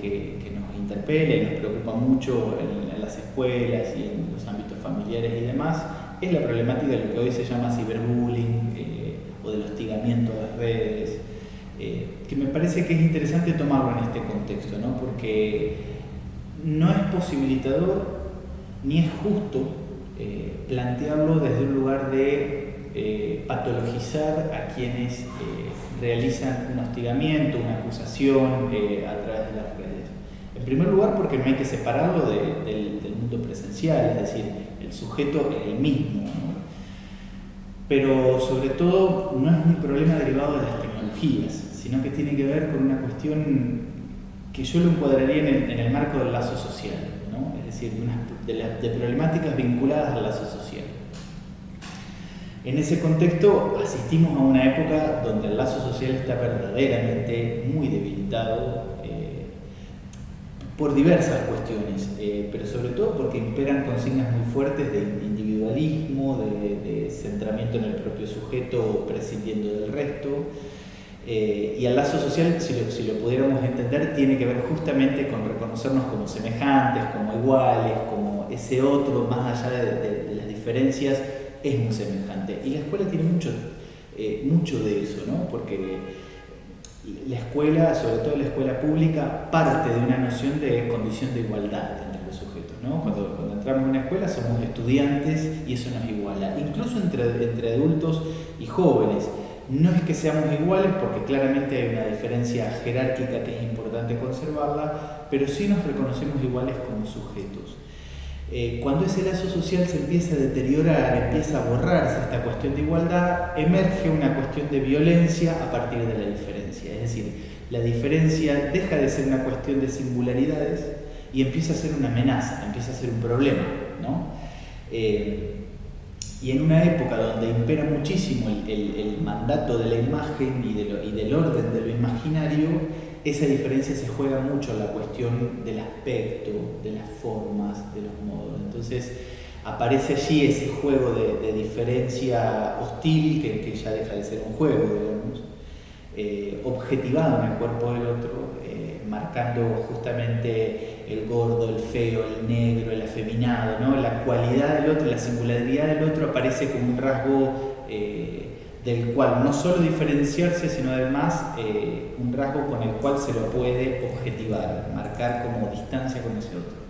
que, nos interpela y nos preocupa mucho en, las escuelas y en los ámbitos familiares y demás, es la problemática de lo que hoy se llama ciberbullying eh, o del hostigamiento a las redes, eh, que me parece que es interesante tomarlo en este contexto, ¿no? porque no es posibilitador ni es justo eh, plantearlo desde un lugar de patologizar a quienes realizan un hostigamiento, una acusación a través de las redes. En primer lugar, porque no hay que separarlo del, mundo presencial, es decir, el sujeto es el mismo. Pero sobre todo no es un problema derivado de las tecnologías, sino que tiene que ver con una cuestión que yo lo encuadraría en el, marco del lazo social, es decir, de, de problemáticas vinculadas al lazo social. En ese contexto asistimos a una época donde el lazo social está verdaderamente muy debilitado eh, por diversas cuestiones, eh, pero sobre todo porque imperan consignas muy fuertes de individualismo, de, centramiento en el propio sujeto prescindiendo del resto. Eh, y el lazo social, si lo, si lo, pudiéramos entender, tiene que ver justamente con reconocernos como semejantes, como iguales, como ese otro, más allá de las diferencias es muy semejante. Y la escuela tiene mucho, eh, mucho de eso, ¿no? porque la escuela, sobre todo la escuela pública, parte de una noción de condición de igualdad entre los sujetos. ¿no? Cuando, cuando entramos en una escuela somos estudiantes y eso nos iguala, incluso entre, entre adultos y jóvenes. No es que seamos iguales porque claramente hay una diferencia jerárquica que es importante conservarla, pero sí nos reconocemos iguales como sujetos. Eh, cuando ese lazo social se empieza a deteriorar, empieza a borrarse esta cuestión de igualdad, emerge una cuestión de violencia a partir de la diferencia. Es decir, la diferencia deja de ser una cuestión de singularidades y empieza a ser una amenaza, empieza a ser un problema. Eh, y en una época donde impera muchísimo el, mandato de la imagen y, y del orden de lo imaginario, esa diferencia se juega mucho en la cuestión del aspecto, de las formas, de los modos. Entonces aparece allí ese juego de, diferencia hostil que, ya deja de ser un juego, digamos, eh, objetivado en el cuerpo del otro, eh, marcando justamente el gordo, el feo, el negro, el afeminado, ¿no? la cualidad del otro, la singularidad del otro aparece como un rasgo eh, del cual no solo diferenciarse, sino además eh, un rasgo con el cual se lo puede objetivar, marcar como distancia con ese otro.